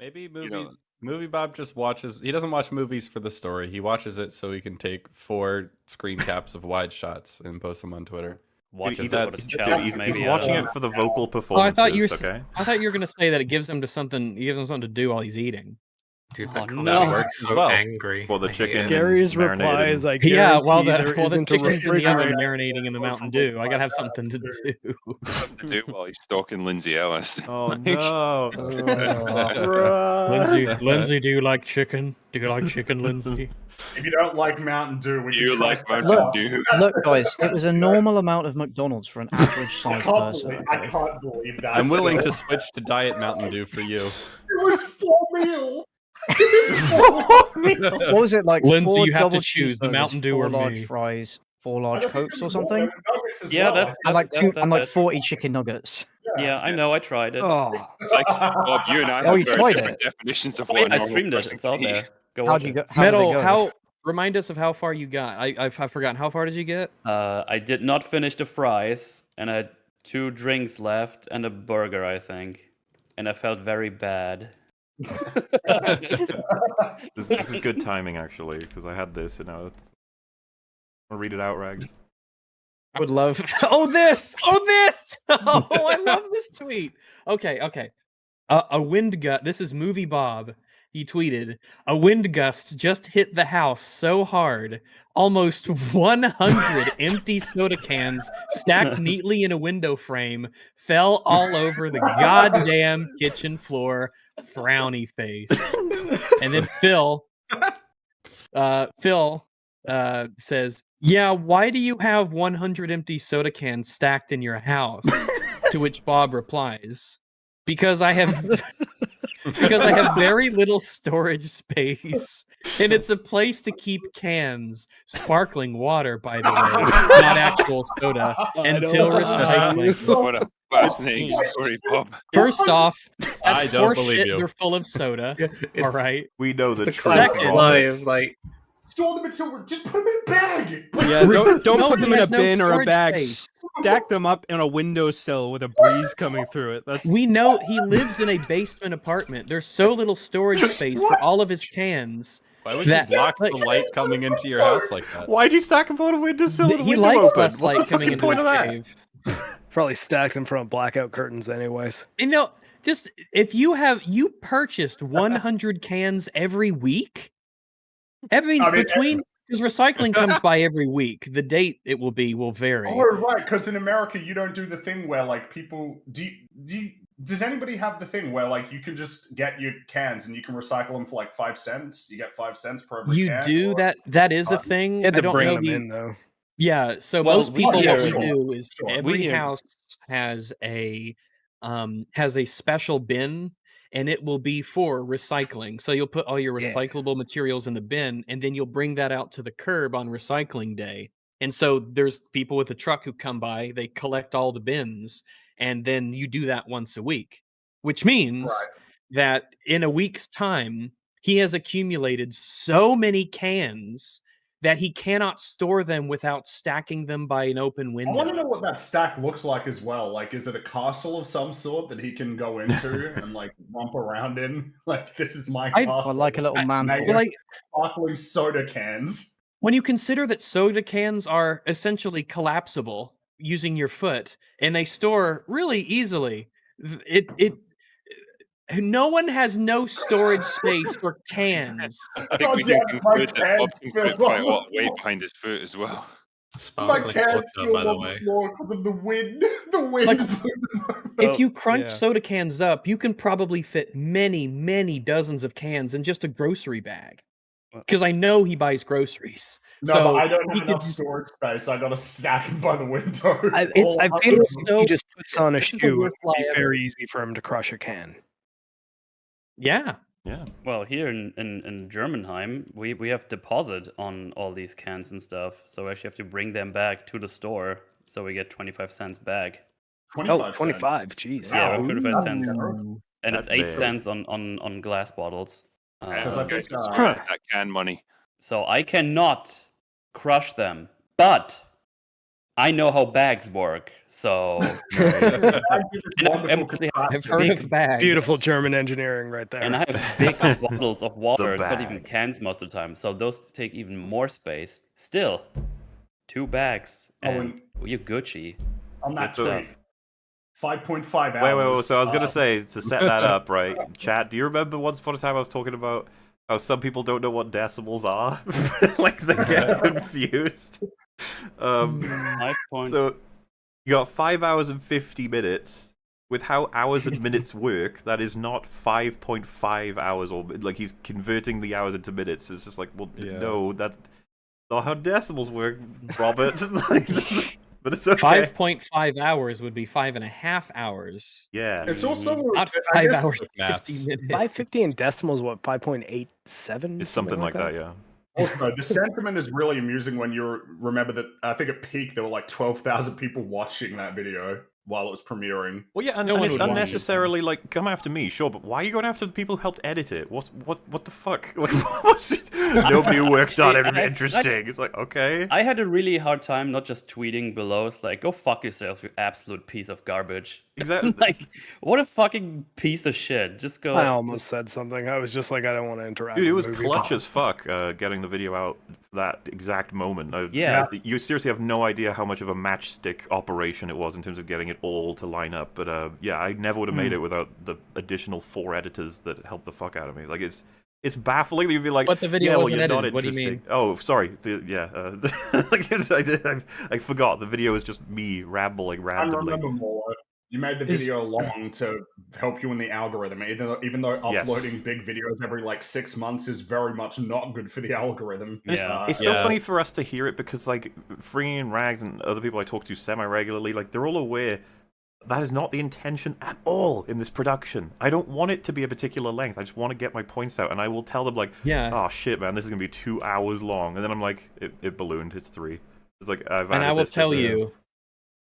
Maybe movie know- movie Bob just watches. He doesn't watch movies for the story. He watches it so he can take four screen caps of wide shots and post them on Twitter. Watches he's- it that's- with a he's, maybe. he's watching don't it for the vocal Oh, I thought you were. okay. I thought you were gonna say that it gives him to something. It gives him something to do while he's eating. Dude, Oh, that comment no. makes Works as so well. angry. Well, the I chicken Gary's marinated reply is like, Yeah, while the there while the isn't chicken's in the oven refrigerator. marinating in the Mountain Dew, I gotta have something to do. to do while he's stalking Lindsay Ellis. Oh no! oh, Lindsay, Lindsay, do you like chicken? Do you like chicken, Lindsay? If you don't like Mountain Dew, we You can try like Mountain else. Dew? Look, guys, it was a normal amount of McDonald's for an average sized person. believe, I can't believe that. I'm willing to switch to Diet Mountain Dew for you. It was four meals. What was it like? Lindsay, four you have to double choose the Mountain Dew or large me. fries, four large cokes or something, nuggets Yeah, well. that's- and like that- two that- and like that- forty chicken nuggets. Yeah, I know. I tried it. Oh, It's like Bob, you and I Oh, you very tried it? definitions of I, what mean, a I normal streamed it. It's out can eat. there. Go how'd you it. go? How did Metal, go? how remind us of how far you got. I I've, I've forgotten. How far did you get? Uh, I did not finish the fries, and I had two drinks left and a burger, I think, and I felt very bad. This, this is good timing actually, because I had this and now. It's... I'll read it out, Rags. I would love. Oh, this! Oh, this! Oh, I love this tweet. Okay, okay. Uh, a wind gust. This is movie Bob. He tweeted, "A wind gust just hit the house so hard, almost 100 empty soda cans stacked neatly in a window frame fell all over the goddamn kitchen floor. Frowny face." And then Phil, uh, Phil, uh, says, "Yeah, why do you have 100 empty soda cans stacked in your house?" to which Bob replies, "Because I have because I have very little storage space, and it's a place to keep cans, sparkling water, by the way, not actual soda, until recycling." What a fascinating story, Bob. First off, that's I don't believe horseshit. you. They're full of soda. All right. We know the, The truth. Second- Bob. live, like Store them until just put them in a bag. Yeah, don't don't put them in a has no bin or a bag. space. Stack them up in a windowsill with a breeze coming through it. That's We know he lives in a basement apartment. There's so little storage space for all of his cans. Why would you That- block the light coming into your house like that? Why'd you stack them on a windowsill with he window likes open? less light the coming into his of that? cave. probably stacked in front of blackout curtains, anyways. You know, just if you have you purchased 100 cans every week, that means I mean, between because recycling comes by every week. The date it will be will vary. Oh right, because in America you don't do the thing where like people do. You, do you, does anybody have the thing where like you can just get your cans and you can recycle them for like five cents? You get five cents per every You can, do or- that. That is a thing. Had I to don't bring know them the, in though. Yeah, so Well, most people hear- what we Sure, do is sure, every hear. house has a um has a special bin and it will be for recycling. So you'll put all your Yeah. recyclable materials in the bin and then you'll bring that out to the curb on recycling day. And so there's people with a truck who come by, they collect all the bins and then you do that once a week, which means Right. that in a week's time he has accumulated so many cans that he cannot store them without stacking them by an open window. I want to know what that stack looks like as well. Like, is it a castle of some sort that he can go into and like romp around in? Like, this is my I- castle. Or like a little man. Mega like sparkling soda cans. when you consider that soda cans are essentially collapsible using your foot and they store really easily, it it no one has no storage space for cans. I think we God can damn it, my conclude that Bob can put quite a lot of weight behind his foot as well. My cans vodka, by the on the way. floor because of the wind. The wind. Like, blew them over. If you crunch yeah. soda cans up, you can probably fit many, many dozens of cans in just a grocery bag. Because I know he buys groceries. No, so I don't he have enough just- storage space. I gotta stack by the window. I, it's, All I up it's so- he just puts on a this is the shoe. It'd lie be ever. very easy for him to crush a can. Yeah. Yeah. Well, here in, in, in Germanheim, we, we have deposit on all these cans and stuff. So we actually have to bring them back to the store. So we get 25 cents back. 25 Oh, cents. Jeez. Yeah, Wow. 25 cents. Ooh. And it's That's 8 big. cents on, on, on glass bottles. Because Uh, I think, uh, that can money. so I cannot crush them. But I know how bags work, so Bags are this And I- wonderful and they have heard big- of bags. Beautiful German engineering right there. and I have big bottles of water. It's not even cans most of the time, so those take even more space. Still, two bags, Oh, and you're Gucci. On that It's good tweet, five point five hours. Wait, wait, wait. So I was gonna say to set that up, right? Chat. Do you remember once upon a time I was talking about how some people don't know what decimals are? like they get confused. Um, Five point. so you got five hours and fifty minutes. With how hours and minutes work, that is not five point five hours or like he's converting the hours into minutes. It's just like, well, Yeah. no, that's not how decimals work, Robert. Like, that's- but it's okay. Five point five hours would be five and a half hours. Yeah. It's also Not five hours and maths. fifty minutes. Five fifty in decimals, what five point eight seven? It's something like that, yeah. Also, the sentiment is really amusing when you remember that I think at peak there were like twelve thousand people watching that video while it was premiering. Well, yeah, and, No and it's would it. unnecessarily like come after me, sure, but why are you going after the people who helped edit it? What's what? What the fuck? Like, what's it? Nobody worked on it. Actually, I- Interesting. It's like okay. I had a really hard time not just tweeting below. It's like, go fuck yourself, you absolute piece of garbage. Exactly. like, what a fucking piece of shit. Just go. I almost said something. I was just like, I don't want to interact. Dude, it was clutch pop. as fuck uh, getting the video out that exact moment. I- Yeah. You seriously have no idea how much of a matchstick operation it was in terms of getting it all to line up. But uh, yeah, I never would have made it without the additional four editors that helped the fuck out of me. Like it's it's baffling that you'd be like, But the video yeah, well, wasn't you're not edited. What do you mean? Oh, sorry. The, yeah, uh, like, I, did- I, I forgot. The video is just me rambling I randomly. remember more. You made the Is- video long to help you in the algorithm, even though, even though Yes. uploading big videos every like six months is very much not good for the algorithm. And it's, Yeah. it's so Yeah. funny for us to hear it because like Free and Rags and other people I talk to semi regularly, like they're all aware that is not the intention at all in this production. I don't want it to be a particular length. I just want to get my points out, and I will tell them like, Yeah. "Oh shit, man, this is gonna be two hours long," and then I'm like, "It, it ballooned. It's three. It's like I've and I will tell there. you,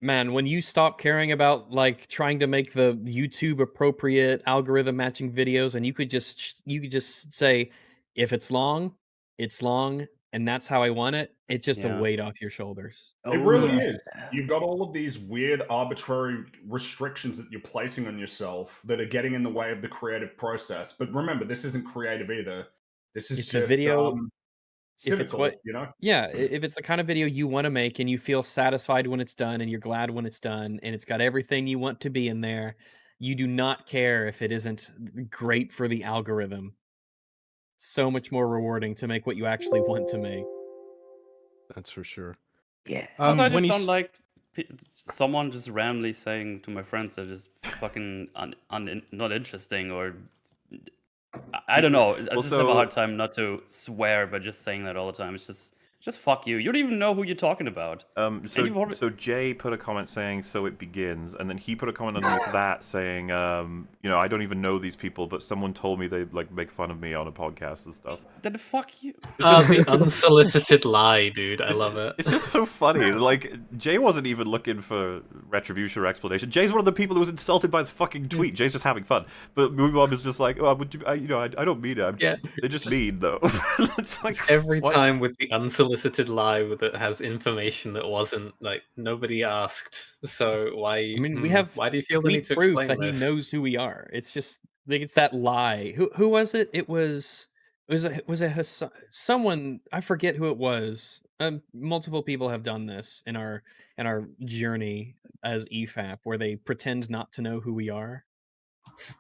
man, when you stop caring about like trying to make the YouTube appropriate algorithm matching videos, and you could just you could just say, if it's long, it's long, and that's how I want it. It's just Yeah. a weight off your shoulders. It really Oh, is. You've got all of these weird, arbitrary restrictions that you're placing on yourself that are getting in the way of the creative process. But remember, this isn't creative either. This is If just the video- um, if it's what- you know. Yeah, if it's the kind of video you want to make and you feel satisfied when it's done and you're glad when it's done and it's got everything you want to be in there, you do not care if it isn't great for the algorithm. So much more rewarding to make what you actually want to make. That's for sure. Yeah. Um, I just you don't like someone just randomly saying to my friends they're fucking un, un, not interesting or I- I don't know. I just have a hard time not to swear, but just saying that all the time. It's just just fuck you. You don't even know who you're talking about. Um, so, you've so Jay put a comment saying, "So it begins," and then he put a comment underneath that saying, um, "You know, I don't even know these people, but someone told me they like make fun of me on a podcast and stuff." Then fuck you. It's just- the unsolicited lie, dude. I It's- love it. It's just so funny. Like Jay wasn't even looking for retribution or explanation. Jay's one of the people who was insulted by this fucking tweet. Jay's just having fun. But Movie Mom is just like, oh, would you, I, you know, I, I don't mean it. I'm Yeah, they're just mean though. it's like Every what? time with the unsolicited lie that has information that wasn't like nobody asked. So why? I mean, we hmm, have Why do you feel the need to proof explain that this? he knows who we are. It's just like it's that lie. Who who was it? It was it was a, was it Hassan, someone I forget who it was. Um, multiple people have done this in our in our journey as EFAP, where they pretend not to know who we are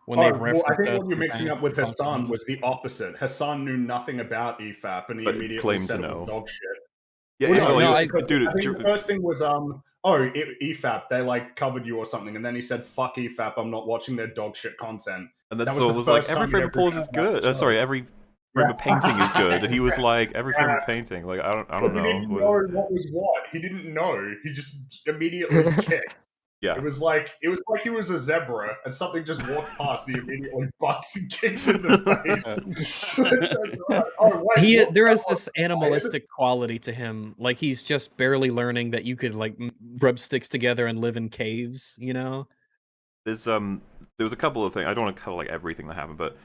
when Oh, they've well, I think what you're mixing up with Hassan news. was the opposite. Hassan knew nothing about E EFAP, and he But immediately claimed said to know. dog shit. Yeah, Well, yeah, no, well, no, was- I, 'cause dude, I think Jer- the first thing was um, oh, I- EFAP, they like covered you or something, and then he said, "Fuck EFAP, I'm not watching their dog shit content." and then that was so it was like every frame of pause is good. Uh, sorry, every frame of painting is good. And he was like, every frame of painting. Like I don't, I don't But he didn't know. know what was what. He didn't know. He just immediately kicked. Yeah. It was like it was like he was a zebra, and something just walked past. And he immediately bucks and kicks in the face. oh, wait, he what's there that is one? this animalistic quality to him like he's just barely learning that you could like rub sticks together and live in caves you know There's um, there was a couple of things. I don't want to cover like everything that happened, but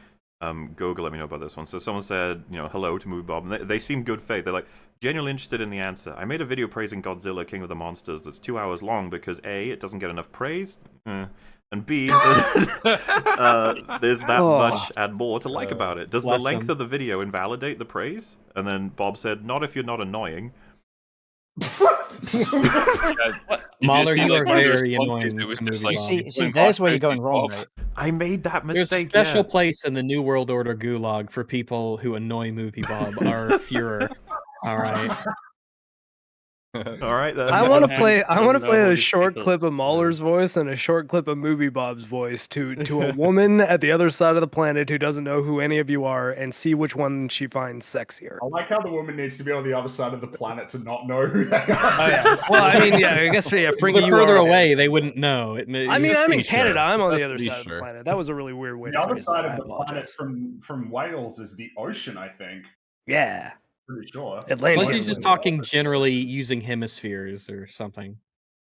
Um, Google let me know about this one. So someone said, you know, hello to Movie Bob, and they, they seem good faith. They're like genuinely interested in the answer. I made a video praising Godzilla, King of the Monsters, that's two hours long because a, it doesn't get enough praise, eh, and b, uh, there's that Oh. much and more to like Uh, about it. Does the length him. of the video invalidate the praise? And then Bob said, not if you're not annoying. Mauler, see, you are one of the very annoying It was just like, See, see, in there's where you're going wrong, Bob. right? I made that mistake. There's a special yeah. place in the New World Order gulag for people who annoy Movie Bob, our Führer. All right. All right then. I want to play. I want to play a short clip of Mauler's voice and a short clip of Movie Bob's voice to to a woman at the other side of the planet who doesn't know who any of you are, and see which one she finds sexier. I like how the woman needs to be on the other side of the planet to not know who they are. Oh yeah. Well, I mean, yeah. I guess yeah. If Frankie, we're you further are- away, they wouldn't know. It, I mean, I'm in Canada. sure. I'm on the other be side of the planet. That was a really weird way The to other side that. Of the planet from from Wales is the ocean. I think. Yeah, Pretty sure. Atlantic. unless he's just talking generally using hemispheres or something.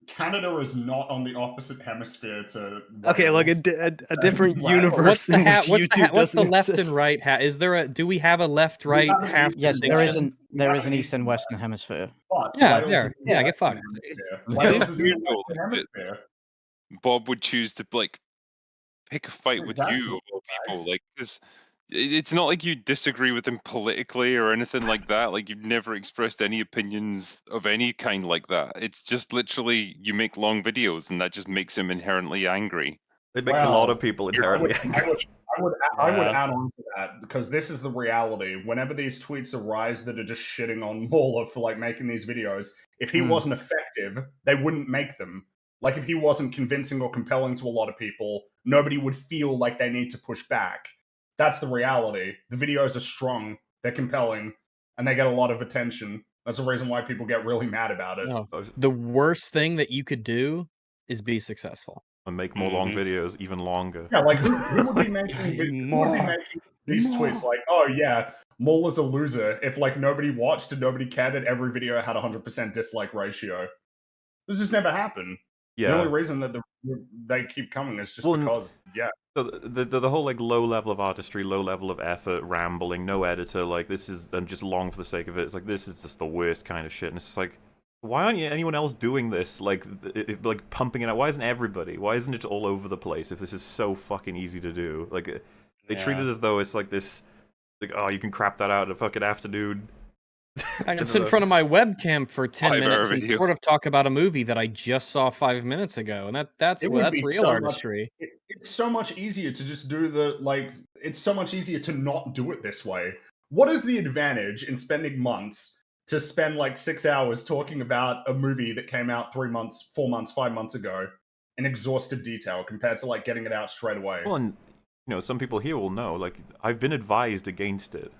Canada is not on the opposite hemisphere to. Okay, look, a, a, a different Wow. universe. What's the ha- what's the, ha- what's the doesn't left and right hat? Is there a do we have a left right half east- Yes, there is distinction? an there is an east and western hemisphere. But Yeah, Wales there. is in Yeah, get fucked. Wales is in the Western hemisphere. Bob would choose to like pick a fight with you of all people. Like this, it's not like you disagree with him politically or anything like that. Like you've never expressed any opinions of any kind like that. It's just literally you make long videos, and that just makes him inherently angry. It makes a lot of people I inherently would, angry. I would, I would, I would Yeah. add on to that because this is the reality. Whenever these tweets arise that are just shitting on Mauler for like making these videos, if he Hmm. wasn't effective, they wouldn't make them. Like if he wasn't convincing or compelling to a lot of people, nobody would feel like they need to push back. That's the reality. The videos are strong, they're compelling, and they get a lot of attention. That's the reason why people get really mad about it. No. The worst thing that you could do is be successful. and make more long Mhm. videos even longer. Yeah, like who, who would be making vi- who would be More. making these tweets like, oh yeah, Maul is a loser if like nobody watched and nobody cared and every video had a hundred percent dislike ratio. This just never happened. The only reason that the, they keep coming is just Well, because yeah. So the, the the whole like low level of artistry, low level of effort, rambling, no editor, like this is and just long for the sake of it. It's like this is just the worst kind of shit. And it's just like, why aren't you anyone else doing this? Like it, it- like pumping it out. Why isn't everybody? Why isn't it all over the place? If this is so fucking easy to do, like uh, they treat it as though it's like this, like oh you can crap that out in a fucking afternoon. I can sit in front of my webcam for ten Five-hour minutes and sort of talk about a movie that I just saw five minutes ago, and that that's well, that's real so much- artistry. It, it's so much easier to just do the like. It's so much easier to not do it this way. What is the advantage in spending months to spend like six hours talking about a movie that came out three months, four months, five months ago in exhaustive detail compared to like getting it out straight away? Well, and you know some people here will know. Like I've been advised against it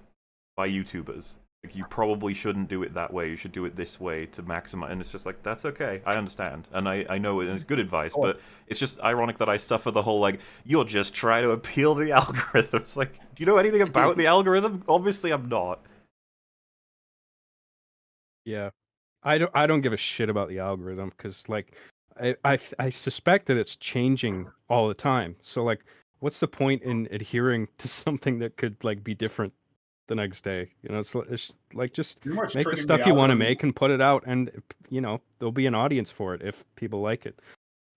by YouTubers. Like you probably shouldn't do it that way. You should do it this way to maximize. And it's just like that's okay. I understand, and I I know it, and it's good advice. Oh. But it's just ironic that I suffer the whole like you're just trying to appeal the algorithm. It's like, do you know anything about the algorithm? Obviously, I'm not. Yeah, I don't. I don't give a shit about the algorithm because, like, I, I I suspect that it's changing all the time. So, like, what's the point in adhering to something that could like be different the next day? You know, it's, it's like just make the stuff you want to make and put it out, and you know there'll be an audience for it if people like it.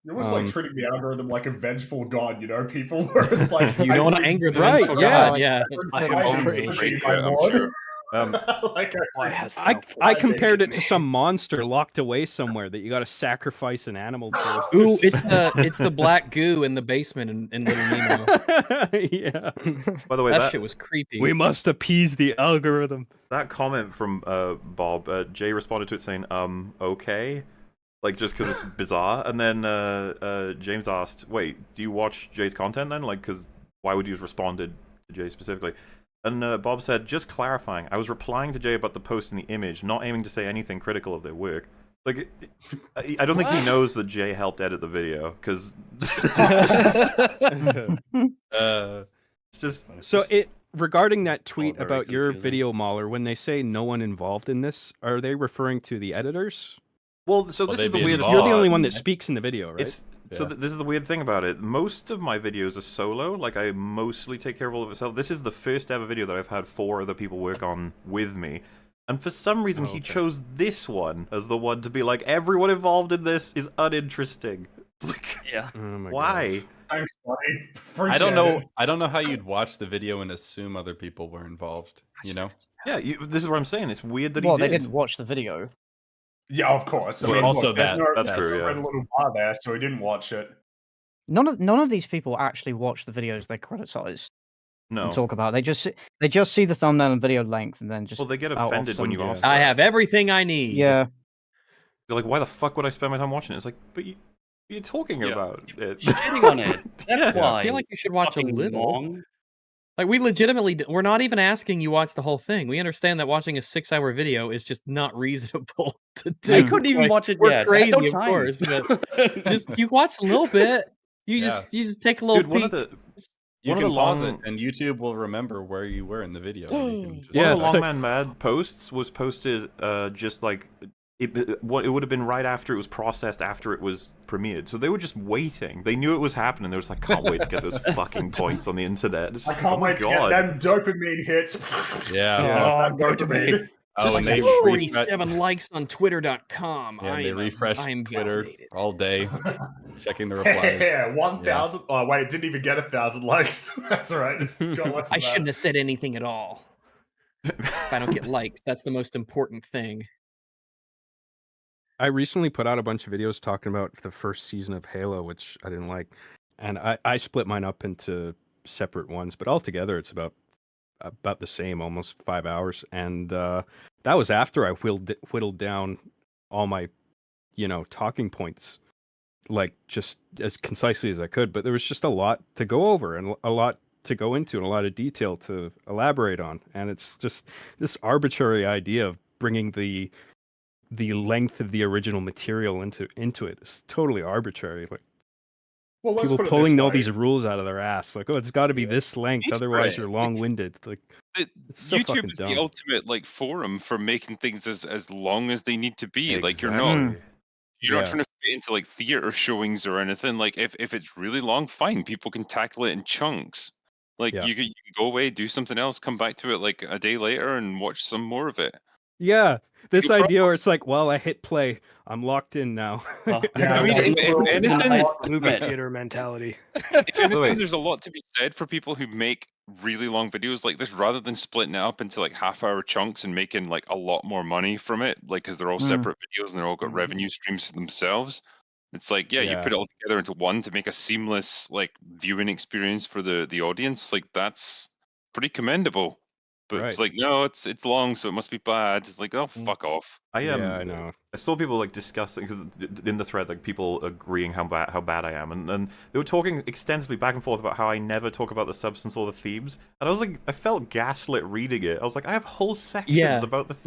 You're almost um, like treating the algorithm like a vengeful god, you know? People where it's like You don't want to anger the Right, vengeful yeah. god, yeah. It's I pretty have Always crazy. a crazy. great my bit, I'm sure. Um, like Why hast I I compared it to some monster locked away somewhere that you got to sacrifice an animal to. Ooh, it's the it's the black goo in the basement in, in Little Nemo. yeah. by the way, that, that shit was creepy. We must appease the algorithm. that comment from uh, Bob, uh, Jay responded to it saying, um, okay. Like, just because it's bizarre. And then uh, uh, James asked, wait, do you watch Jay's content then? Like, because why would you have responded to Jay specifically? And uh, Bob said, just clarifying, I was replying to Jay about the post and the image, not aiming to say anything critical of their work. Like, I I don't think he knows that Jay helped edit the video, because uh, it's just. So just- it regarding that tweet very about your confusing. video Mauler, when they say no one involved in this, are they referring to the editors? Well, so Well, this is the be weirdest You're the only one that speaks in the video, right? It's So th- this is the weird thing about it. Most of my videos are solo. Like I mostly take care of all of it myself. This is the first ever video that I've had four other people work on with me. And for some reason, Oh, he chose this one as the one to be like, everyone involved in this is uninteresting. Like, Yeah. Oh my why? Thanks, buddy. I don't know. it. I don't know how you'd watch the video and assume other people were involved. You know? Yeah, you, this is what I'm saying. It's weird that Well, he they did. didn't watch the video. Yeah, of course. I mean, also look, that- no, that's true, no yeah. red little bar there, so he didn't watch it. None of none of these people actually watch the videos they criticize No. and talk about. They just they just see the thumbnail and video length and then just Well, they get offended when you ask. I have everything I need. yeah. You're like, why the fuck would I spend my time watching it? It's like, but you, you're talking Yeah. about it. Shitting on it. That's Yeah. why. I feel like you should watch a Fucking little. long. Like we legitimately, we're not even asking you watch the whole thing. We understand that watching a six-hour video is just not reasonable to do. I couldn't even Like, watch it We're yet. Crazy, no of course, but just you watch a little bit. You Yeah. just you just take a little Dude, one of peek. the You One of can the pause long- it, and YouTube will remember where you were in the video. and you can just- One Yeah, of the so- Long Man Mad posts was posted uh, just like it, it, what it would have been right after it was processed after it was premiered. So they were just waiting. They knew it was happening. They were just like, can't wait to get those fucking points on the internet. It's I can't like, oh wait to god. get them dopamine hits. Yeah. Oh, Yeah. dopamine. Oh, and they Forty-seven likes on Twitter.com. Yeah, I they am, refresh I am Twitter validated. all day, checking the replies. Yeah, one thousand. Oh wait, it didn't even get a thousand likes. That's all right. Got lots of I shouldn't have said anything at all. If I don't get likes, that's the most important thing. I recently put out a bunch of videos talking about the first season of Halo, which I didn't like, and I, I split mine up into separate ones, but altogether it's about about the same, almost five hours, and uh, that was after I whittled whittled down all my, you know, talking points, like just as concisely as I could. But there was just a lot to go over and a lot to go into and a lot of detail to elaborate on, and it's just this arbitrary idea of bringing the the length of the original material into into it is totally arbitrary. Like Well, let's people pulling all these rules out of their ass. Like, oh, it's got to be this length, Pay for otherwise it. you're long-winded. Like, It- it's so YouTube is dumb. the ultimate like forum for making things as as long as they need to be. Like you're not mm. you're not trying to fit into like theater showings or anything. Like if if it's really long, fine, people can tackle it in chunks. Like Yeah. you can, you can go away, do something else, come back to it like a day later and watch some more of it. Yeah, this You idea where it's like, well, I hit play, I'm locked in now. Well, Yeah, I mean, if, if anything, not- Theater mentality. if anything, there's a lot to be said for people who make really long videos like this rather than splitting it up into like half hour chunks and making like a lot more money from it like because they're all Mm. separate videos and they're all got Mhm. revenue streams for themselves it's like yeah, you put it all together into one to make a seamless like viewing experience for the the audience like that's pretty commendable but Right. it's like no it's it's long so it must be bad it's like oh Mm. fuck off I um, yeah, I know. I saw people like discussing because in the thread, like people agreeing how bad how bad I am, and, and they were talking extensively back and forth about how I never talk about the substance or the themes, and I was like, I felt gaslit reading it. I was like, I have whole sections Yeah. about the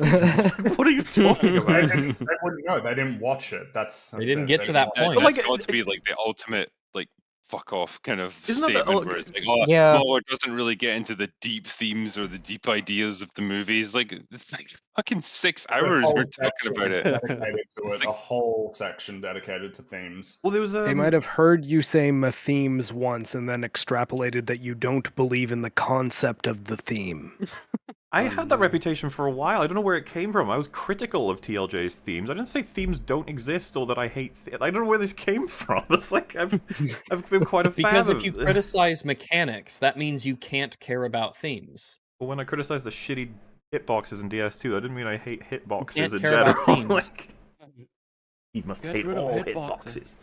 themes. what are you talking They, about? didn't, they wouldn't know. They didn't watch it. That's, They that's didn't it. get They to didn't that watch That- point. But, like, that's got it- to be like the ultimate like fuck off kind of Isn't that the- statement oh, where it's like oh Yeah. no it doesn't really get into the deep themes or the deep ideas of the movies like it's like fucking six hours whole we're talking about it Dedicated to it. A whole section dedicated to themes. Well, there was um, They might have heard you say "ma themes once and then extrapolated that you don't believe in the concept of the theme. I had that reputation for a while. I don't know where it came from. I was critical of TLJ's themes. I didn't say themes don't exist or that I hate. Th- I don't know where this came from. It's like I've I've been quite a fan Because if of- you criticize mechanics, that means you can't care about themes. Well, when I criticized the shitty hitboxes in DS2, that didn't mean I hate hitboxes can't in care about general. themes. like, he must Get hate all hitboxes. hitboxes.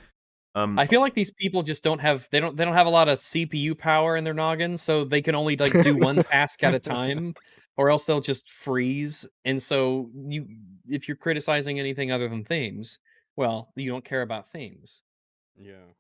Um, I feel like these people just don't have they don't they don't have a lot of CPU power in their noggin, so they can only like do one task at a time, or else they'll just freeze. And so you if you're criticizing anything other than themes, well, you don't care about themes. Yeah.